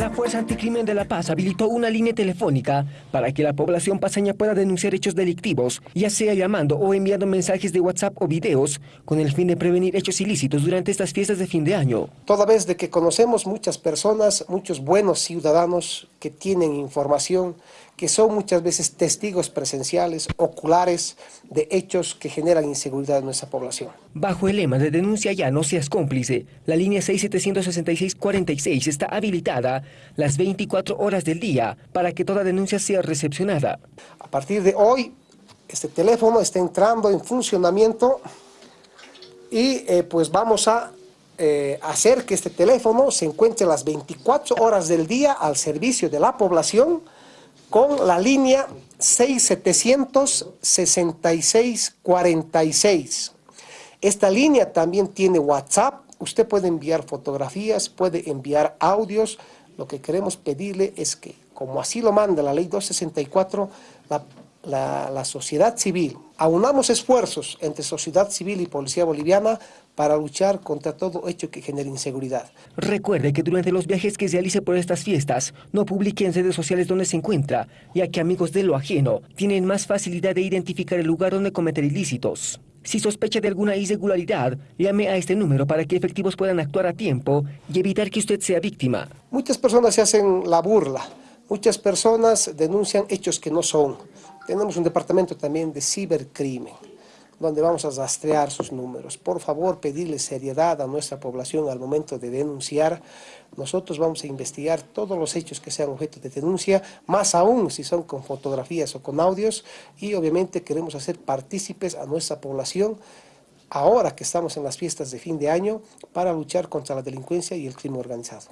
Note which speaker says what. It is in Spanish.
Speaker 1: La Fuerza Anticrimen de La Paz habilitó una línea telefónica para que la población paseña pueda denunciar hechos delictivos, ya sea llamando o enviando mensajes de WhatsApp o videos, con el fin de prevenir hechos ilícitos durante estas fiestas de fin de año.
Speaker 2: Toda vez de que conocemos muchas personas, muchos buenos ciudadanos que tienen información, que son muchas veces testigos presenciales, oculares, de hechos que generan inseguridad en nuestra población.
Speaker 1: Bajo el lema de denuncia ya no seas cómplice, la línea 676646 está habilitada las 24 horas del día para que toda denuncia sea recepcionada.
Speaker 2: A partir de hoy, este teléfono está entrando en funcionamiento y eh, pues vamos a eh, hacer que este teléfono se encuentre las 24 horas del día al servicio de la población con la línea 676646. Esta línea también tiene WhatsApp, usted puede enviar fotografías, puede enviar audios. Lo que queremos pedirle es que, como así lo manda la ley 264, la la, sociedad civil, aunamos esfuerzos entre sociedad civil y policía boliviana para luchar contra todo hecho que genere inseguridad.
Speaker 1: Recuerde que durante los viajes que realice por estas fiestas, no publique en redes sociales donde se encuentra, ya que amigos de lo ajeno tienen más facilidad de identificar el lugar donde cometer ilícitos. Si sospecha de alguna irregularidad, llame a este número para que efectivos puedan actuar a tiempo y evitar que usted sea víctima.
Speaker 2: Muchas personas se hacen la burla, muchas personas denuncian hechos que no son. Tenemos un departamento también de cibercrimen, donde vamos a rastrear sus números. Por favor, pedirle seriedad a nuestra población al momento de denunciar. Nosotros vamos a investigar todos los hechos que sean objeto de denuncia, más aún si son con fotografías o con audios, y obviamente queremos hacer partícipes a nuestra población ahora que estamos en las fiestas de fin de año para luchar contra la delincuencia y el crimen organizado.